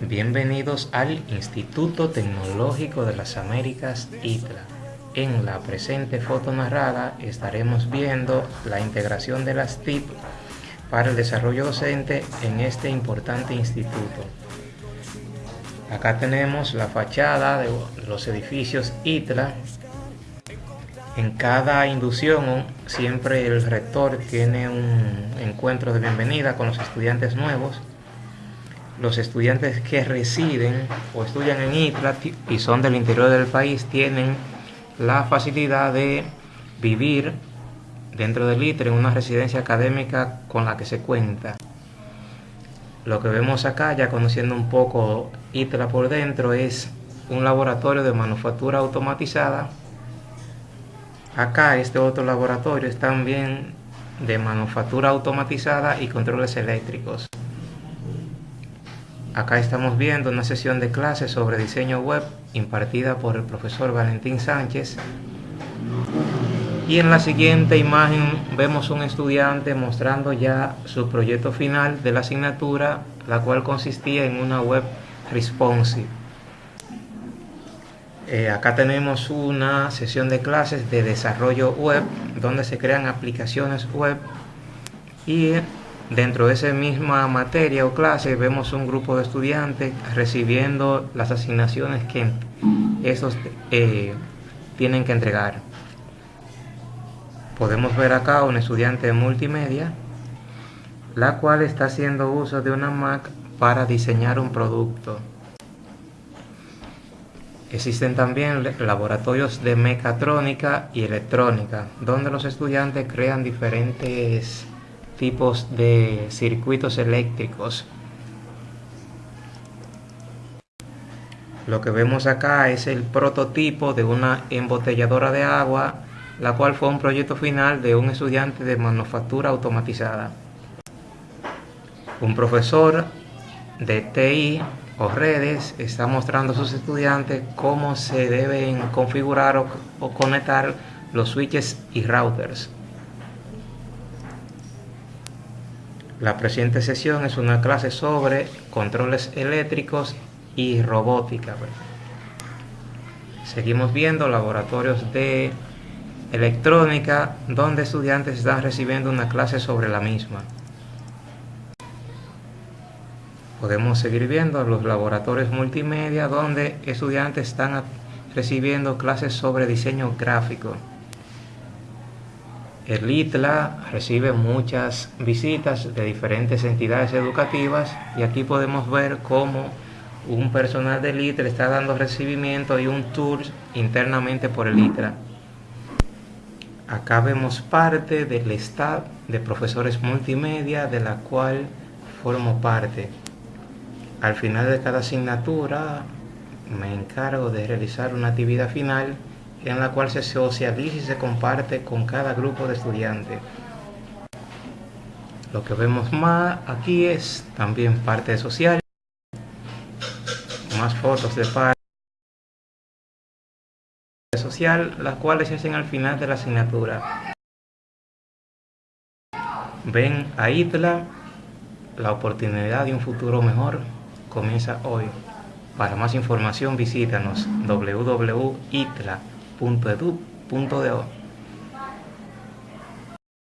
Bienvenidos al Instituto Tecnológico de las Américas ITLA. En la presente foto narrada estaremos viendo la integración de las TIP para el desarrollo docente en este importante instituto. Acá tenemos la fachada de los edificios ITLA. En cada inducción siempre el rector tiene un encuentro de bienvenida con los estudiantes nuevos los estudiantes que residen o estudian en ITLA y son del interior del país tienen la facilidad de vivir dentro del ITLA en una residencia académica con la que se cuenta. Lo que vemos acá, ya conociendo un poco ITLA por dentro, es un laboratorio de manufactura automatizada. Acá este otro laboratorio es también de manufactura automatizada y controles eléctricos. Acá estamos viendo una sesión de clases sobre diseño web impartida por el profesor Valentín Sánchez. Y en la siguiente imagen vemos un estudiante mostrando ya su proyecto final de la asignatura, la cual consistía en una web responsive. Eh, acá tenemos una sesión de clases de desarrollo web donde se crean aplicaciones web y Dentro de esa misma materia o clase vemos un grupo de estudiantes recibiendo las asignaciones que esos eh, tienen que entregar. Podemos ver acá un estudiante de multimedia, la cual está haciendo uso de una Mac para diseñar un producto. Existen también laboratorios de mecatrónica y electrónica, donde los estudiantes crean diferentes tipos de circuitos eléctricos. Lo que vemos acá es el prototipo de una embotelladora de agua, la cual fue un proyecto final de un estudiante de manufactura automatizada. Un profesor de TI o redes está mostrando a sus estudiantes cómo se deben configurar o, conectar los switches y routers. La presente sesión es una clase sobre controles eléctricos y robótica. Seguimos viendo laboratorios de electrónica donde estudiantes están recibiendo una clase sobre la misma. Podemos seguir viendo los laboratorios multimedia donde estudiantes están recibiendo clases sobre diseño gráfico. El ITLA recibe muchas visitas de diferentes entidades educativas y aquí podemos ver cómo un personal del ITLA está dando recibimiento y un tour internamente por el ITLA. Acá vemos parte del staff de profesores multimedia de la cual formo parte. Al final de cada asignatura me encargo de realizar una actividad final en la cual se socializa y se comparte con cada grupo de estudiantes. Lo que vemos más aquí es también parte social, más fotos de parte social, las cuales se hacen al final de la asignatura. Ven a ITLA, la oportunidad de un futuro mejor comienza hoy. Para más información visítanos www.itla.com punto edu punto de